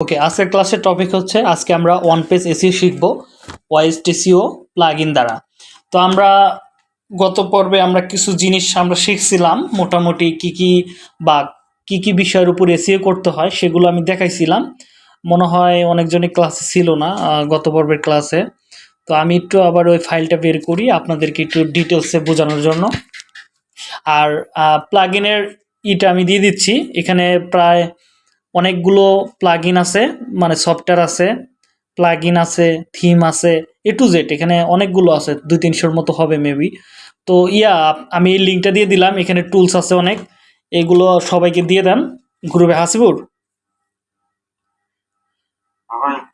ওকে আজকের ক্লাসের টপিক হচ্ছে, আজকে আমরা ওয়ান পেজ এসিও শিখব ওয়াইস টিসিও প্লাগ ইন দ্বারা। তো আমরা গত পর্বে আমরা কিছু জিনিস আমরা শিখছিলাম, মোটামুটি কি কি বা কি কি বিষয়ের উপর এসিও করতে হয় সেগুলো আমি দেখাইছিলাম। মনে হয় অনেকজনই ক্লাসে ছিল না গত পর্বের ক্লাসে তো আমি একটু আবার ওই ফাইলটা বের করি আপনাদেরকে একটু ডিটেলসে বোঝানোর জন্য। আর প্লাগ ইনের ইটা আমি দিয়ে দিচ্ছি, এখানে প্রায় অনেকগুলো প্লাগ আছে মানে সফটওয়্যার আছে প্লাগ আছে থিম আছে এ টু জেড এখানে অনেকগুলো আছে, দুই তিনশোর মতো হবে মেবি তো ইয়া, আমি এই লিঙ্কটা দিয়ে দিলাম, এখানে টুলস আছে অনেক, এগুলো সবাইকে দিয়ে দেন গ্রুপে হাসিবুর।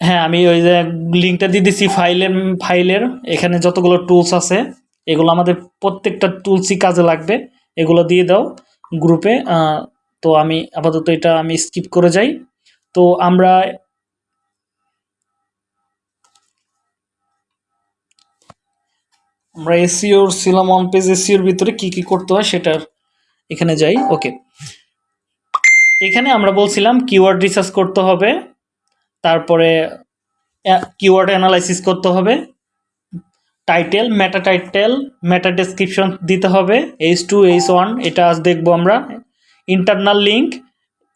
হ্যাঁ আমি ওই যে লিঙ্কটা দিয়ে দিচ্ছি ফাইলের ফাইলের এখানে যতগুলো টুলস আছে, এগুলো আমাদের প্রত্যেকটা টুলসই কাজে লাগবে, এগুলো দিয়ে দাও গ্রুপে তো আমি আপাতত এটা আমি স্কিপ করে যাই। তো আমরা আমরা এসিওর ছিলাম অন পেজ এসিওর ভিতরে কি কি করতে হয় সেটার এখানে যাই। ওকে এখানে আমরা বলছিলাম কিওয়ার্ড রিসার্চ করতে হবে, তারপরে কিওয়ার্ড অ্যানালাইসিস করতে হবে title meta title meta description দিতে হবে এইচ টু এইচ ওয়ান এটা আজ দেখব আমরা। ইন্টারনাল লিঙ্ক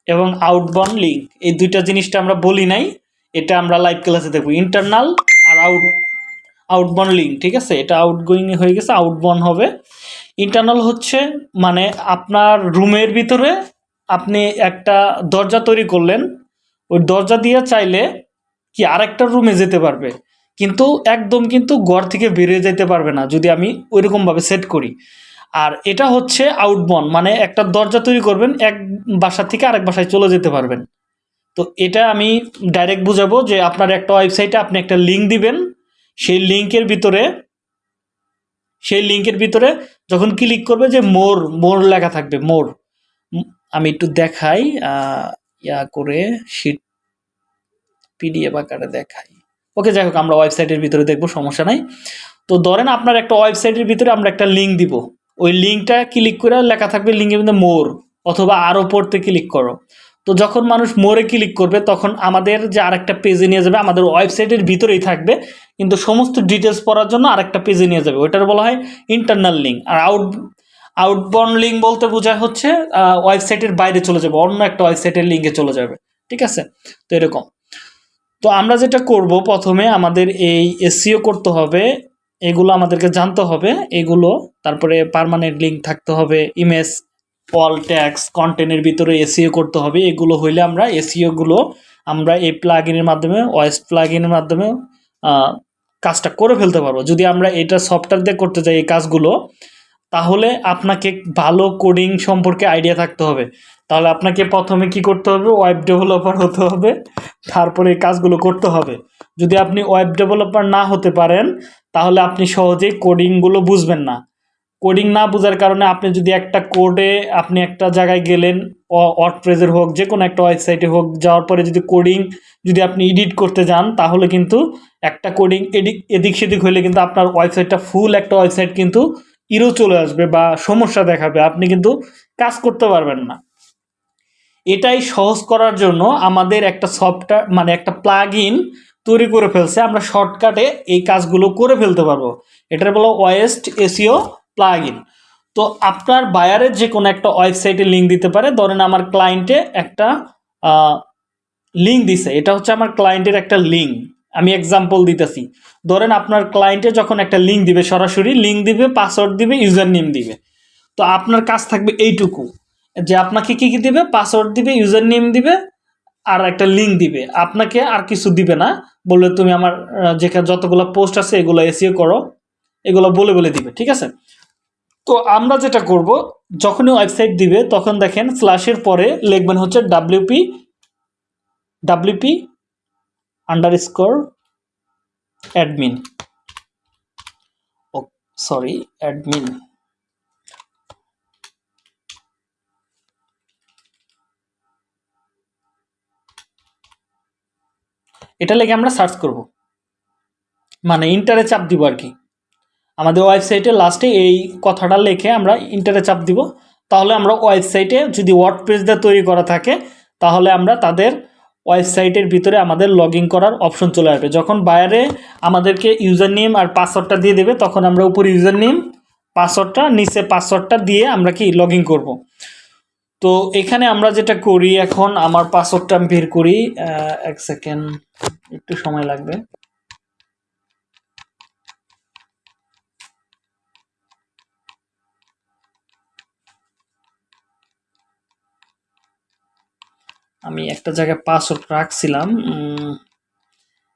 এবং আউটবাউন্ড লিঙ্ক এই দুইটা জিনিসটা আমরা বলি নাই, এটা আমরা লাইভ ক্লাসে দেখব। ইন্টারনাল আর আউট আউটবাউন্ড লিঙ্ক ঠিক আছে? এটা আউটগোয়িং হয়ে গেছে আউটবাউন্ড হবে। ইন্টারনাল হচ্ছে মানে আপনার রুমের ভিতরে আপনি একটা দরজা তৈরি করলেন, ওই দরজা দিয়ে চাইলে কি আরেকটা রুমে যেতে পারবে। কিন্তু একদম কিন্তু ঘর থেকে বেরিয়ে যেতে পারবে না, যদি আমি ওইরকমভাবে সেট করি। আর এটা হচ্ছে আউটবন মানে একটা দরজা তৈরি করবেন, এক বাসা থেকে আরেক বাসায় চলে যেতে পারবেন। তো এটা আমি ডাইরেক্ট বুঝাবো যে আপনার একটা ওয়েবসাইটে আপনি একটা লিঙ্ক দিবেন, সেই লিঙ্কের ভিতরে, সেই লিঙ্কের ভিতরে যখন ক্লিক করবে যে মোর মোর লেখা থাকবে মোর আমি একটু দেখাই ইয়া করে শিট পিডিএফ আকারে দেখাই। ওকে যাই হোক, আমরা ওয়েবসাইটের ভিতরে দেখব, সমস্যা নাই। তো ধরেন আপনার একটা ওয়েবসাইটের ভিতরে আমরা একটা লিঙ্ক দিব। ওই লিঙ্কটা ক্লিক করে লেখা থাকবে লিঙ্কের মধ্যে মোর অথবা আরও পড়তে ক্লিক করো। তো যখন মানুষ মোরে ক্লিক করবে, তখন আমাদের যে আরেকটা পেজে নিয়ে যাবে, আমাদের ওয়েবসাইটের ভিতরেই থাকবে। কিন্তু সমস্ত ডিটেলস পড়ার জন্য আরেকটা পেজে নিয়ে যাবে। ওইটার বলা হয় ইন্টারনাল লিঙ্ক আর আউট আউটবাউন্ড লিঙ্ক বলতে বোঝায় হচ্ছে ওয়েবসাইটের বাইরে চলে যাবে, অন্য একটা ওয়েবসাইটের লিঙ্কে চলে যাবে। ঠিক আছে? তো এরকম। তো আমরা যেটা করব প্রথমে আমাদের এই এসিও করতে হবে এগুলো আমাদেরকে জানতে হবে। এগুলো, তারপরে পার্মানেন্ট লিঙ্ক থাকতে হবে ইমেজ অল ট্যাক্স কন্টেন্টের ভিতরে এসিও করতে হবে। এগুলো হইলে আমরা এসিওগুলো আমরা এই প্লাগইনের মাধ্যমে ওয়েস্ট প্লাগইনের মাধ্যমে কাজটা করে ফেলতে পারব। যদি আমরা এটা সফটওয়্যার দিয়ে করতে চাই এই কাজগুলো, তাহলে আপনাকে ভালো কোডিং সম্পর্কে আইডিয়া থাকতে হবে। তাহলে আপনাকে প্রথমে কি করতে হবে? ওয়েব ডেভেলপার হতে হবে। তারপরে এই কাজগুলো করতে হবে। যদি আপনি ওয়েব ডেভেলপার না হতে পারেন তাহলে আপনি সহজেই কোডিংগুলো বুঝবেন না। কোডিং না বোঝার কারণে আপনি যদি একটা কোডে আপনি একটা জায়গায় গেলেন ওয়ার্ডপ্রেজের হোক যে কোনো একটা ওয়েবসাইটে হোক, যাওয়ার পরে যদি কোডিং যদি আপনি এডিট করতে যান, তাহলে কিন্তু একটা কোডিং এদিক এদিক সেদিক হলে কিন্তু আপনার ওয়েবসাইটটা ফুল একটা ওয়েবসাইট কিন্তু ইরো চলে আসবে বা সমস্যা দেখাবে। আপনি কিন্তু কাজ করতে পারবেন না। এটাই সহজ করার জন্য আমাদের একটা সফটওয়্যার মানে একটা প্লাগ তৈরি করে ফেলছে, আমরা শর্টকাটে এই কাজগুলো করে ফেলতে পারব। এটার বলো ওয়েস্ট এসিও প্লাগ তো আপনার বায়ারের যে কোনো একটা ওয়েবসাইটে লিঙ্ক দিতে পারে। ধরেন আমার ক্লায়েন্টে একটা লিঙ্ক দিছে। এটা হচ্ছে আমার ক্লায়েন্টের একটা লিঙ্ক আমি এক্সাম্পল দিতেছি। ধরেন আপনার ক্লায়েন্টে যখন একটা লিঙ্ক দিবে সরাসরি লিঙ্ক দিবে পাসওয়ার্ড দিবে ইউজার নেম দিবে। তো আপনার কাজ থাকবে এইটুকু। যে আপনাকে কী কী দিবে? পাসওয়ার্ড দিবে ইউজার নেম দিবে আর একটা লিঙ্ক দিবে। আপনাকে আর কিছু দিবে না। বললে তুমি আমার যেখানে যতগুলো পোস্ট আছে এগুলো এসিও করো। এগুলো বলে বলে দিবে, ঠিক আছে? তো আমরা যেটা করব, যখনই ওয়েবসাইট দিবে, তখন দেখেন স্ল্যাশের পরে লিখবেন হচ্ছে WP WP underscore admin oh sorry admin এটা লেগে আমরা সার্চ করব। মানে ইন্টারে চাপ দিব আর কি। আমাদের ওয়েবসাইটে লাস্টে এই কথাটা লিখে আমরা ইন্টারে চাপ দিব। তাহলে আমরা ওয়েবসাইটে যদি ওয়ার্ড পেজ দিয়ে তৈরি করা থাকে, তাহলে আমরা তাদের ওয়েবসাইটের ভিতরে আমাদের লগ করার অপশন চলে আসবে। যখন বাইরে আমাদেরকে ইউজার নেম আর পাসওয়ার্ডটা দিয়ে দেবে, তখন আমরা উপরে ইউজার নেম পাসওয়ার্ডটা নিচে পাসওয়ার্ডটা দিয়ে আমরা কি লগ ইন করব। তো এখানে আমরা যেটা করি এখন, আমার পাসওয়ার্ডটা আমি বের করি এক সেকেন্ড একটু সময় লাগবে। আমি একটা জায়গায় পাসওয়ার্ড রাখছিলাম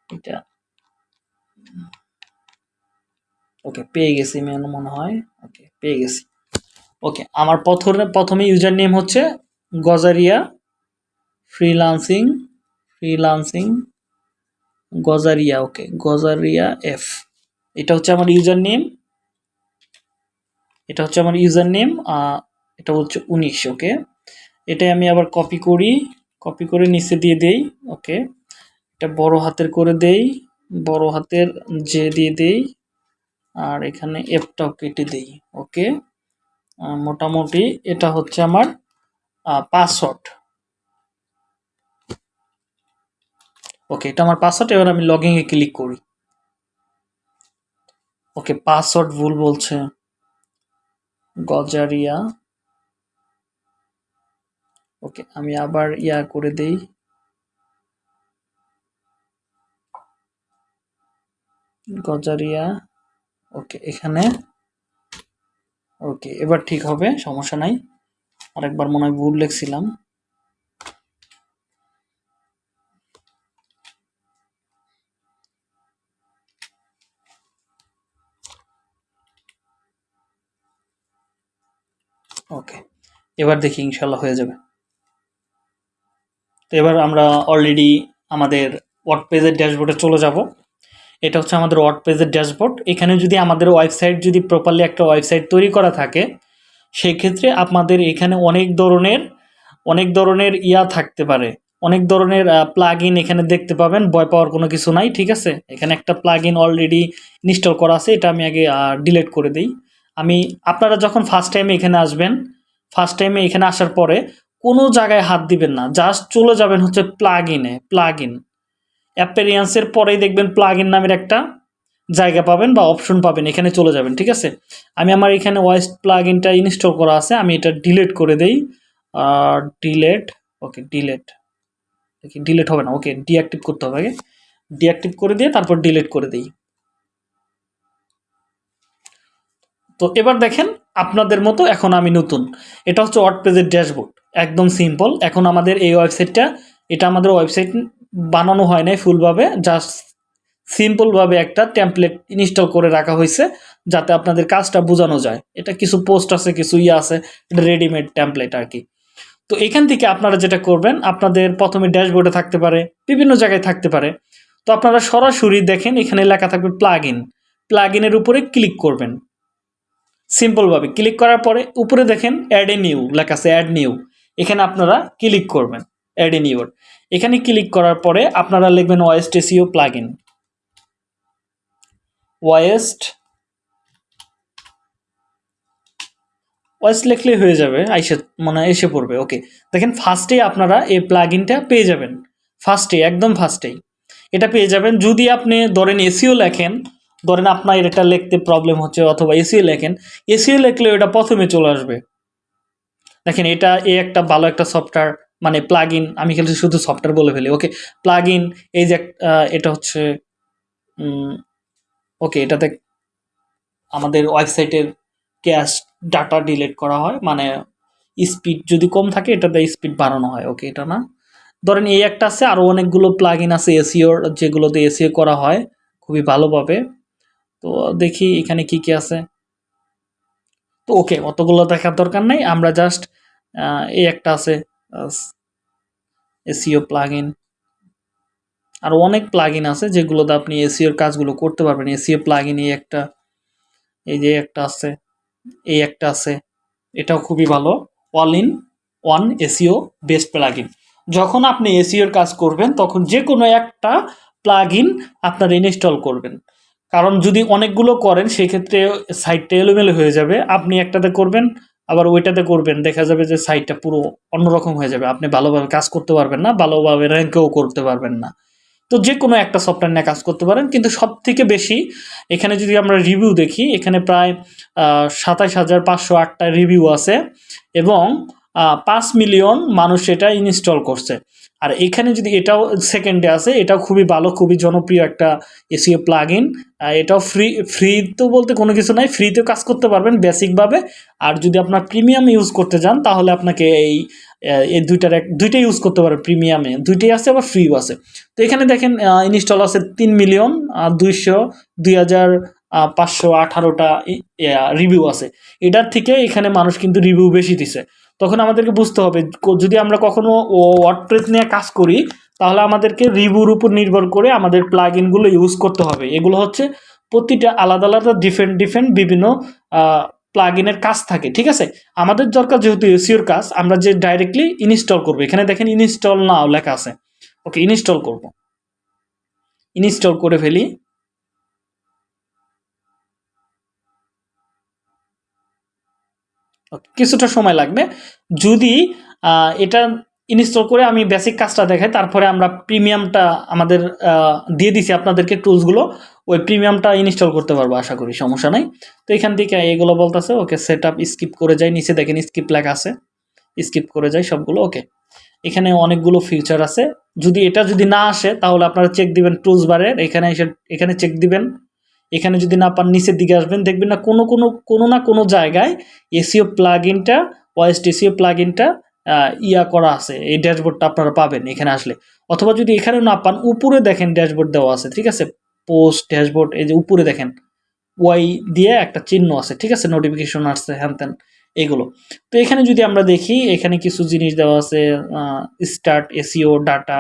এটা, ওকে, পেয়ে গেছি মনে হয়, ওকে, পেয়ে গেছি। ওকে আমার প্রথমে প্রথমে ইউজার নেম হচ্ছে Gazaria freelancing freelancing Gazaria okay Gazaria F এটা হচ্ছে আমার ইউজার নেম এটা হচ্ছে আমার ইউজার নেম এটা হচ্ছে উনিশ ওকে এটাই আমি আবার কপি করি কপি করে নিচে দিয়ে দেই ওকে এটা বড় হাতের করে দেই, বড় হাতের জে দিয়ে দেই, আর এখানে এফটাও কেটে দেই ওকে মোটামুটি এটা হচ্ছে আমার পাসওয়ার্ড ওকে এটা আমার পাসওয়ার্ড এবার আমি লগইন এ ক্লিক করি। ওকে পাসওয়ার্ড ভুল বলছে। গজারিয়া। ওকে আমি আবার ইয়া করে দেই। গজারিয়া। ওকে এখানে ওকে এবার ঠিক হবে, সমস্যা নাই। আরেকবার মনে হয় ভুল লিখছিলাম। ওকে এবার দেখি ইনশাল্লাহ হয়ে যাবে। তো এবার আমরা অলরেডি আমাদের ওয়ার্ড পেজের ড্যাশবোর্ডে চলে যাব। এটা হচ্ছে আমাদের ওয়ার্ড পেজের ড্যাশবোর্ড এখানে যদি আমাদের ওয়েবসাইট যদি প্রপারলি একটা ওয়েবসাইট তৈরি করা থাকে, সেক্ষেত্রে আপনাদের এখানে অনেক ধরনের অনেক ধরনের ইয়া থাকতে পারে। অনেক ধরনের প্লাগ এখানে দেখতে পাবেন, ভয় পাওয়ার কোনো কিছু নাই, ঠিক আছে? এখানে একটা প্লাগ অলরেডি ইনস্টল করা আছে, এটা আমি আগে ডিলিট করে দিই। আমি, আপনারা যখন ফার্স্ট টাইমে এখানে আসবেন ফার্স্ট টাইমে এখানে আসার পরে কোনো জায়গায় হাত দিবেন না জাস্ট চলে যাবেন হচ্ছে প্লাগ ইনে প্লাগ ইন অ্যাপেরিয়েন্সের পরেই দেখবেন প্লাগ ইন নামের একটা জায়গা পাবেন বা অপশন পাবেন, এখানে চলে যাবেন, ঠিক আছে? আমি আমার এখানে ওয়েস্ট প্লাগ ইনটা ইনস্টল করা আছে, আমি এটা ডিলেট করে দেই। ডিলেট ওকে ডিলেট ডিলেট হবে না ওকে ডিঅ্যাক্টিভ করতে হবে আগে। ডিঅ্যাক্টিভ করে দিয়ে তারপর ডিলেট করে দেই। তো এবার দেখেন, আপনাদের মতো এখন আমি নতুন। এটা হচ্ছে ওয়ার্ড পেজের ড্যাশবোর্ড, একদম সিম্পল এখন আমাদের এই ওয়েবসাইটটা এটা আমাদের ওয়েবসাইট বানানো হয় নাই ফুলভাবে জাস্ট সিম্পলভাবে একটা টেমপ্লেট ইনস্টল করে রাখা হয়েছে, যাতে আপনাদের কাজটা বোঝানো যায়। এটা কিছু পোস্ট আছে, কিছু ইয়ে আছে, এটা রেডিমেড টেমপ্লেট আর কি। তো এখান থেকে আপনারা যেটা করবেন, আপনাদের প্রথমে ড্যাশবোর্ডে থাকতে পারে, বিভিন্ন জায়গায় থাকতে পারে। তো আপনারা সরাসরি দেখেন, এখানে লেখা থাকবে প্লাগ ইন প্লাগ ইনের উপরে ক্লিক করবেন। সিম্পলভাবে ক্লিক করার পরে উপরে দেখেন অ্যাড এ নিউ লেখা আছে অ্যাড নিউ এখানে আপনারা ক্লিক করবেন অ্যাড এ নিউর এখানে ক্লিক করার পরে আপনারা লিখবেন Yoast SEO plugin Yoast Yoast লিখলেই হয়ে যাবে, আইসে মানে এসে পড়বে ওকে দেখেন ফার্স্টেই আপনারা এই প্লাগ ইনটা পেয়ে যাবেন ফার্স্টে একদম ফার্স্টেই এটা পেয়ে যাবেন, যদি আপনি ধরেন এসিও লেখেন, ধরেন আপনার এটা লিখতে প্রবলেম হচ্ছে অথবা এসিও লেখেন এসিও লিখলে এটা প্রথমে চলে আসবে। দেখেন এটা এ একটা ভালো একটা সফটওয়্যার মানে প্লাগ ইন আমি খেলছি শুধু সফটওয়্যার বলে ফেলি ওকে প্লাগ ইন এই যে এটা হচ্ছে ওকে এটাতে আমাদের ওয়েবসাইটের ক্যাশ ডাটা ডিলিট করা হয় মানে স্পিড যদি কম থাকে, এটাতে স্পিড বাড়ানো হয় ওকে এটা না? ধরেন এই একটা আছে আরও অনেকগুলো প্লাগ ইন আছে এসিওর যেগুলোতে এসিও করা হয়, খুবই ভালোভাবে তো দেখি এখানে কি কি আছে। তো ওকে অতগুলো দেখার দরকার নেই, আমরা জাস্ট এই একটা আছে। এসিও প্লাগ ইন আর অনেক প্লাগ ইন আছে যেগুলোতে আপনি এসিওর কাজগুলো করতে পারবেন। এসিও প্লাগ ইন এই একটা, এই যে একটা আছে, এই একটা আছে, এটাও খুবই ভালো। All in one SEO best plugin যখন আপনি এসিওর কাজ করবেন, তখন যে কোনো একটা প্লাগ ইন আপনার ইনস্টল করবেন। কারণ যদি অনেকগুলো করেন, সেক্ষেত্রে সাইটটা এলোমেলো হয়ে যাবে। আপনি একটাতে করবেন আবার ওইটাতে করবেন, দেখা যাবে যে সাইটটা পুরো অন্যরকম হয়ে যাবে। আপনি ভালোভাবে কাজ করতে পারবেন না, ভালোভাবে র্যাঙ্কেও করতে পারবেন না। তো যে কোনো একটা সফটওয়্যার নিয়ে কাজ করতে পারেন, কিন্তু সব থেকে বেশি এখানে যদি আমরা রিভিউ দেখি, এখানে প্রায় সাতাশ হাজার পাঁচশো আটটা রিভিউ আছে এবং পাঁচ মিলিয়ন মানুষ এটা ইনস্টল করছে। আর এখানে যদি এটাও সেকেন্ডে আসে, এটাও খুবই ভালো, খুবই জনপ্রিয় একটা এসিও প্লাগ ইন এটাও ফ্রি ফ্রি তো বলতে কোনো কিছু নাই ফ্রিতেও কাজ করতে পারবেন বেসিকভাবে আর যদি আপনার প্রিমিয়াম ইউজ করতে যান তাহলে আপনাকে এই এই দুইটার এক, দুইটাই ইউজ করতে পারবেন প্রিমিয়ামে দুইটাই আছে আবার ফ্রিও আছে তো এখানে দেখেন ইনস্টল আছে তিন মিলিয়ন দুইশো, দুই হাজার পাঁচশো আঠারোটা রিভিউ আছে। এটার থেকে এখানে মানুষ কিন্তু রিভিউ বেশি দিছে। তখন আমাদেরকে বুঝতে হবে যদি আমরা কখনো ওয়ার্ডপ্রেস নিয়ে কাজ করি, তাহলে আমাদেরকে রিভিউর উপর নির্ভর করে আমাদের প্লাগ ইনগুলো ইউজ করতে হবে। এগুলো হচ্ছে প্রতিটা আলাদা আলাদা ডিফারেন্ট ডিফারেন্ট বিভিন্ন প্লাগ ইনের কাজ থাকে, ঠিক আছে? আমাদের দরকার যেহেতু এসিওর কাজ, আমরা যে ডাইরেক্টলি ইনস্টল করব। এখানে দেখেন ইনস্টল নাও লেখা আছে। ওকে ইনস্টল করব। ইনস্টল করে ফেলি। কিছুটা সময় লাগবে। যদি এটা ইনস্টল করে আমি বেসিক কাজটা দেখাই, তারপরে আমরা প্রিমিয়ামটা আমাদের দিয়ে দিছি আপনাদেরকে টুলসগুলো ওই প্রিমিয়ামটা ইনস্টল করতে পারব আশা করি, সমস্যা নাই। তো এখান থেকে এগুলো বলতেছে, ওকে সেট স্কিপ করে যাই, নিচে দেখেন স্কিপ লেখা আছে। স্কিপ করে যাই সবগুলো, ওকে। এখানে অনেকগুলো ফিউচার আছে। যদি এটা যদি না আসে, তাহলে আপনারা চেক দিবেন টুলস বারের এখানে এসে, এখানে চেক দিবেন। এখানে যদি না পান, নিচের দিকে আসবেন, দেখবেন না কোনো কোনো কোনো না কোনো জায়গায় এসিও প্লাগ ইনটা ওয়েস্ট এসিও প্লাগ ইনটা ইয়া করা আছে। এই ড্যাশবোর্ডটা আপনারা পাবেন এখানে আসলে। অথবা যদি এখানে না পান, উপরে দেখেন ড্যাশবোর্ড দেওয়া আছে, ঠিক আছে? পোস্ট ড্যাশবোর্ড, এই যে উপরে দেখেন, ওয়াই দিয়ে একটা চিহ্ন আছে, ঠিক আছে? নোটিফিকেশন আসছে, হ্যান ত্যান, এগুলো। তো এখানে যদি আমরা দেখি, এখানে কিছু জিনিস দেওয়া আছে স্টার্ট এসিও ডাটা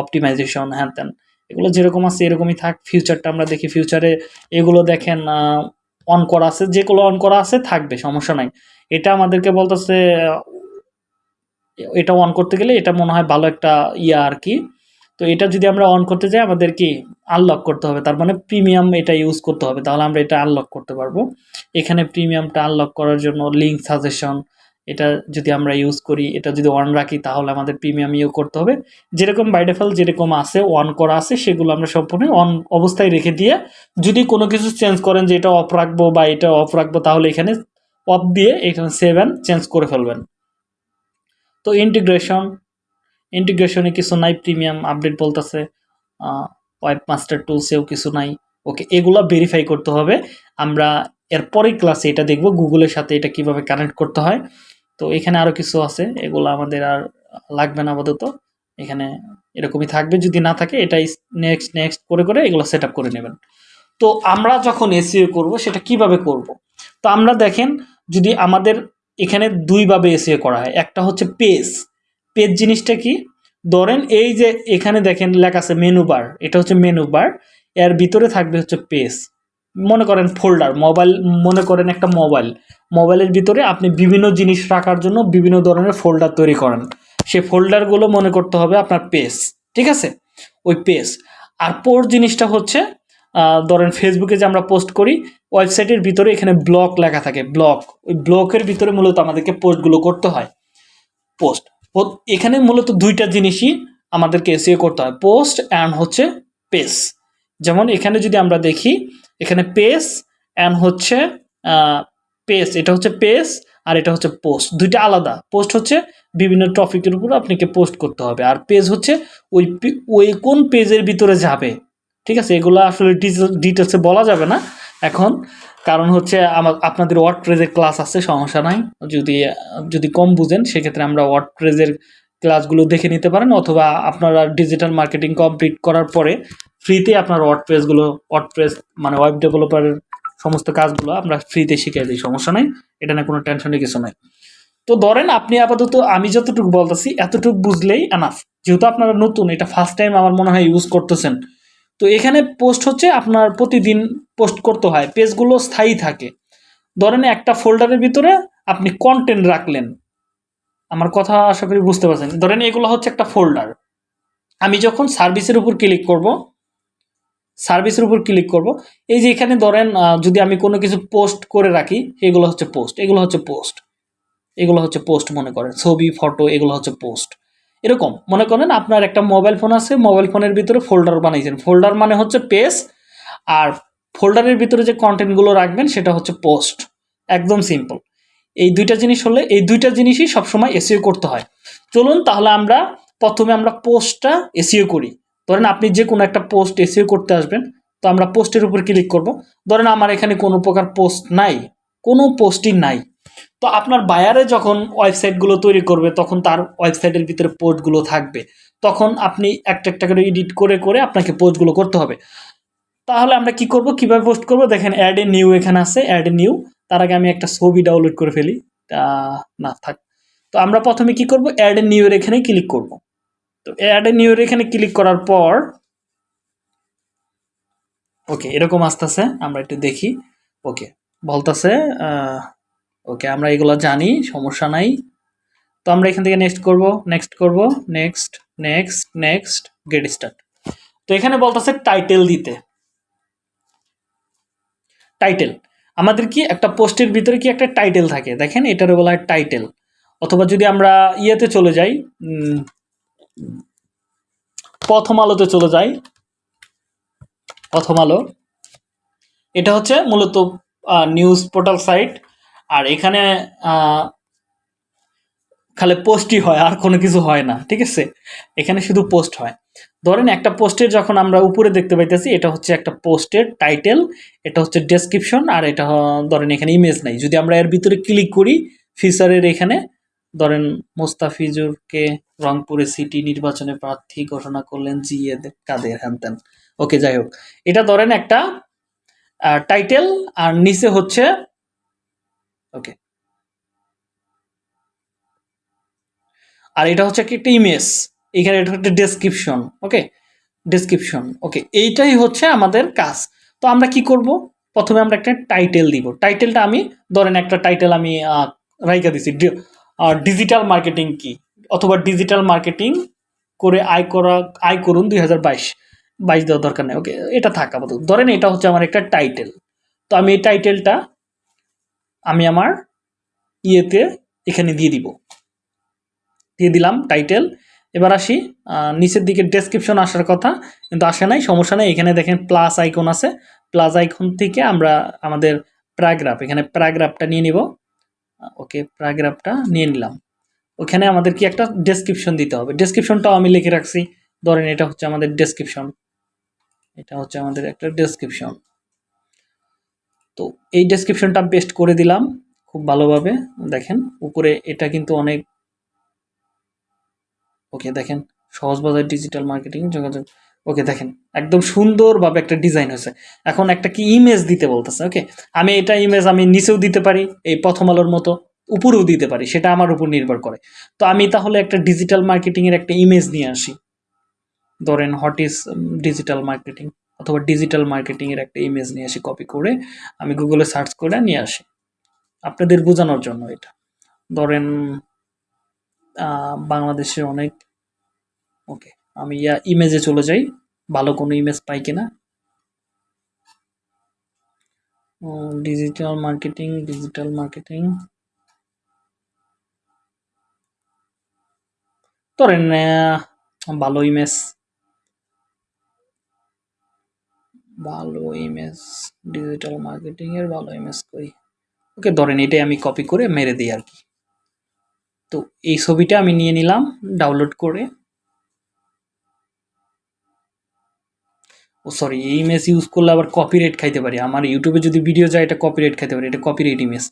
অপটিমাইজেশন হ্যান ত্যান। এগুলো যেরকম আছে, এরকমই থাক ফিউচারটা আমরা দেখি। ফিউচারে এগুলো দেখেন অন করা আছে, যেগুলো অন করা আছে থাকবে, সমস্যা নাই। এটা আমাদেরকে বলতেছে, এটা অন করতে গেলে এটা মনে হয় ভালো একটা ইয়া আর কি। তো এটা যদি আমরা অন করতে যাই, আমাদের কি আনলক করতে হবে? তার মানে প্রিমিয়াম এটা ইউজ করতে হবে। তাহলে আমরা এটা আনলক করতে পারব। এখানে প্রিমিয়ামটা আনলক করার জন্য লিঙ্ক সাজেশন এটা যদি আমরা ইউজ করি, এটা যদি অন রাখি, তাহলে আমাদের প্রিমিয়াম ইউ করতে হবে। যেরকম বাই ডিফল্ট যেরকম আছে অন করা আছে, সেগুলো আমরা সম্পূর্ণ অন অবস্থায় রেখে দিয়ে যদি কোনো কিছু চেঞ্জ করেন যে এটা অফ রাখব বা এটা অফ রাখব, তাহলে এখানে অফ দিয়ে এখানে সেভেন চেঞ্জ করে ফেলবেন। তো ইন্টিগ্রেশন ইন্টিগ্রেশনে কিছু নাই প্রিমিয়াম আপডেট বলতেছে ওয়েব মাস্টার টুলসেও কিছু নাই। ওকে এগুলো ভেরিফাই করতে হবে। আমরা এরপরেই ক্লাসে এটা দেখব গুগলের সাথে এটা কীভাবে কানেক্ট করতে হয়। তো এখানে আরও কিছু আছে, এগুলো আমাদের আর লাগবে না আপাতত। এখানে এরকমই থাকবে, যদি না থাকে এটাই নেক্সট নেক্সট করে করে এগুলো সেট করে নেবেন। তো আমরা যখন এসিও করব, সেটা কীভাবে করব? তো আমরা দেখেন, যদি আমাদের এখানে দুইভাবে এসিও করা হয়, একটা হচ্ছে পেজ পেজ জিনিসটা কি? ধরেন এই যে এখানে দেখেন লেখা আছে মেনু বার এটা হচ্ছে মেনু বার এর ভিতরে থাকবে হচ্ছে পেজ মনে করেন ফোল্ডার মোবাইল মনে করেন একটা মোবাইল মোবাইলের ভিতরে আপনি বিভিন্ন জিনিস রাখার জন্য বিভিন্ন ধরনের ফোল্ডার তৈরি করেন। সেই ফোল্ডারগুলো মনে করতে হবে আপনার পেজ ঠিক আছে? ওই পেজ আর পোর জিনিসটা হচ্ছে ধরেন ফেসবুকে যে আমরা পোস্ট করি ওয়েবসাইটের ভিতরে এখানে ব্লক লেখা থাকে ব্লক ওই ব্লকের ভিতরে মূলত আমাদেরকে পোস্টগুলো করতে হয়। পোস্ট এখানে মূলত দুইটা জিনিসই আমাদেরকে এসিও করতে হয় পোস্ট অ্যান্ড হচ্ছে পেজ যেমন এখানে যদি আমরা দেখি এখানে পেজ অ্যান্ড হচ্ছে পেজ এটা হচ্ছে পেজ আর এটা হচ্ছে পোস্ট দুইটা আলাদা। পোস্ট হচ্ছে বিভিন্ন টপিকের উপর আপনাকে পোস্ট করতে হবে। আর পেজ হচ্ছে ওই ওই কোন পেজের ভিতরে যাবে। ঠিক আছে? এগুলো আসলে ডিটেলসে বলা যাবে না। এখন কারণ হচ্ছে আমার আপনাদের ওয়ার্ড প্রেজের ক্লাস আছে, সমস্যা নাই। যদি যদি কম বুঝেন, সেক্ষেত্রে আমরা ওয়ার্ড প্রেজের ক্লাসগুলো দেখে নিতে পারেন অথবা আপনারা ডিজিটাল মার্কেটিং কমপ্লিট করার পরে ফ্রিতে আপনার ওয়ার্ড প্রেসগুলো ওয়ার্ড প্রেস মানে ওয়েব ডেভেলপারের সমস্ত কাজগুলো আমরা ফ্রিতে শিখিয়ে দিই, সমস্যা নাই, এটা না কোনো টেনশনের কিছু নাই। তো ধরেন আপনি আপাতত আমি যতটুকু বলতেছি, এতটুকু বুঝলেই এনাফ যেহেতু আপনারা নতুন, এটা ফার্স্ট টাইম আমার মনে হয় ইউজ করতেছেন। তো এখানে পোস্ট হচ্ছে আপনার প্রতিদিন পোস্ট করতে হয় পেজগুলো স্থায়ী থাকে। ধরেন একটা ফোল্ডারের ভিতরে আপনি কন্টেন্ট রাখলেন। আমার কথা আশা করি বুঝতে পারছেন। ধরেন এগুলো হচ্ছে একটা ফোল্ডার আমি যখন সার্ভিসের উপর ক্লিক করব সার্ভিসের উপর ক্লিক করব, এই যে এখানে ধরেন যদি আমি কোনো কিছু পোস্ট করে রাখি, এগুলো হচ্ছে পোস্ট এগুলো হচ্ছে পোস্ট এগুলো হচ্ছে পোস্ট মনে করেন। ছবি ফটো এগুলো হচ্ছে পোস্ট এরকম। মনে করেন আপনার একটা মোবাইল ফোন আছে মোবাইল ফোনের ভিতরে ফোল্ডার বানাইছেন। ফোল্ডার মানে হচ্ছে পেজ আর ফোল্ডারের ভিতরে যে কন্টেন্টগুলো রাখবেন, সেটা হচ্ছে পোস্ট একদম সিম্পল এই দুইটা জিনিস হলে এই দুইটা জিনিসই সবসময় এসিও করতে হয়। চলুন তাহলে আমরা প্রথমে আমরা পোস্টটা এসিও করি। ধরেন আপনি যে কোনো একটা পোস্ট এসিও করতে আসবেন, তো আমরা পোস্টের উপর ক্লিক করব। ধরেন আমার এখানে কোনো প্রকার পোস্ট নাই, কোনো পোস্টই নাই। তো আপনার বায়ারে যখন ওয়েবসাইটগুলো তৈরি করবে, তখন তার ওয়েবসাইটের ভিতরে পোস্টগুলো থাকবে। তখন আপনি একটা একটা করে এডিট করে করে আপনাকে পোস্টগুলো করতে হবে। তাহলে আমরা কি করব, কীভাবে পোস্ট করব? দেখেন অ্যাড এ নিউ এখানে আছে অ্যাড এ নিউ তার আগে আমি একটা ছবি ডাউনলোড করে ফেলি। তা, না, থাক। তো আমরা প্রথমে কি করব? অ্যাড এ নিউ এর এখানে ক্লিক করব। তো অ্যাড এ নিউ এর এখানে ক্লিক করার পর ওকে এরকম আসতেছে। আমরা একটু দেখি। ওকে বলতেছে ওকে আমরা এগুলো জানি, সমস্যা নাই। তো আমরা এখান থেকে নেক্সট করব নেক্সট করব next next next get start তো এখানে বলতেছে টাইটেল দিতে। টাইটেল আমাদের কি একটা পোস্টের ভিতরে কি একটা টাইটেল থাকে? দেখেন, এটার বলা হয় টাইটেল অথবা যদি আমরা ইয়েতে চলে যাই প্রথম আলোতে চলে যাই, প্রথম আলো, এটা হচ্ছে মূলত নিউজ পোর্টাল সাইট আর এখানে খালি পোস্টই হয়, আর কোনো কিছু হয় না, ঠিক আছে? এখানে শুধু পোস্ট হয়। ধরেন একটা পোস্টের যখন আমরা উপরে দেখতে পাইতেছি, এটা হচ্ছে একটা পোস্টের টাইটেল, এটা হচ্ছে ডেসক্রিপশন, আর এটা ধরেন এখানে ইমেজ নাই। যদি আমরা এর ভিতরে ক্লিক করি ফিচারের এখানে, ধরেন মোস্তাফিজুরকে রংপুরে সিটি নির্বাচনে প্রার্থী ঘোষণা করলেন জিএ কাদের? হ্যান ওকে যাই হোক। এটা ধরেন একটা টাইটেল, আর নিচে হচ্ছে ওকে আর এটা হচ্ছে একটা ইমেজ এখানে এটা একটা ডেসক্রিপশন ওকে ডেসক্রিপশন ওকে এইটাই হচ্ছে আমাদের কাজ। তো আমরা কি করব? প্রথমে আমরা একটা টাইটেল দিব। টাইটেলটা আমি, ধরেন একটা টাইটেল আমি রাইখা দিছি। ডিজিটাল মার্কেটিং কি? অথবা ডিজিটাল মার্কেটিং করে আয় করা, আয় করুন দুই হাজার বাইশ। বাইশ দেওয়ার দরকার নেই ওকে এটা থাক আপাতত। ধরেন এটা হচ্ছে আমার একটা টাইটেল তো আমি এই টাইটেলটা আমি আমার ইয়েতে এখানে দিয়ে দিব। দিয়ে দিলাম টাইটেল এবার আসি নিচের দিকে ডেসক্রিপশন আসার কথা, কিন্তু আসে নাই, সমস্যা নেই, এখানে দেখেন প্লাস আইকন আছে প্লাস আইকন থেকে আমরা আমাদের প্যারাগ্রাফ এখানে প্যারাগ্রাফটা নিয়ে নিব ওকে প্যারাগ্রাফটা নিয়ে নিলাম, ওখানে আমাদের কি একটা ডেসক্রিপশন দিতে হবে ডেসক্রিপশনটাও আমি লিখে রাখছি, ধরেন এটা হচ্ছে আমাদের ডেসক্রিপশন এটা হচ্ছে আমাদের একটা ডেসক্রিপশন তো এই ডেসক্রিপশনটা পেস্ট করে দিলাম, খুব ভালোভাবে, দেখেন, উপরে এটা কিন্তু অনেক ওকে, দেখেন সহজবাজার ডিজিটাল মার্কেটিং যোগাযোগ, ওকে, দেখেন, একদম সুন্দরভাবে একটা ডিজাইন হয়েছে। এখন একটা কি ইমেজ দিতে বলতেছে, ওকে? আমি এটা ইমেজ আমি নিচেও দিতে পারি, এই প্রথম আলোর মতো উপরেও দিতে পারি, সেটা আমার উপর নির্ভর করে। তো আমি তাহলে একটা ডিজিটাল মার্কেটিংয়ের একটা ইমেজ নিয়ে আসি। ধরেন হোয়াট ইজ ডিজিটাল মার্কেটিং অথবা ডিজিটাল মার্কেটিংয়ের একটা ইমেজ নিয়ে আসি কপি করে, আমি গুগলে সার্চ করে নিয়ে আসি। আপনাদের বোঝানোর জন্য এটা। ধরেন বাংলাদেশে অনেক, ওকে, আমি ইয়া ইমেজে চলে যাই। ভালো কোনো ইমেজ পাই কিনা? ডিজিটাল মার্কেটিং ডিজিটাল মার্কেটিং ধরেন ভালো ইমেজ ভালো ইমেজ ডিজিটাল মার্কেটিং এর ভালো ইমেজ করি ওকে, ধরেন, এটাই আমি কপি করে মেরে দিই আর কি। তো এই ছবিটা আমি নিয়ে নিলাম ডাউনলোড করে। ও সরি এই ইমেজ ইউজ করলে আবার কপিরাইট খাইতে পারি। আমার ইউটিউবে যদি ভিডিও যায়, এটা কপিরাইট খাইতে পারি। এটা কপিরাইট ইমেজ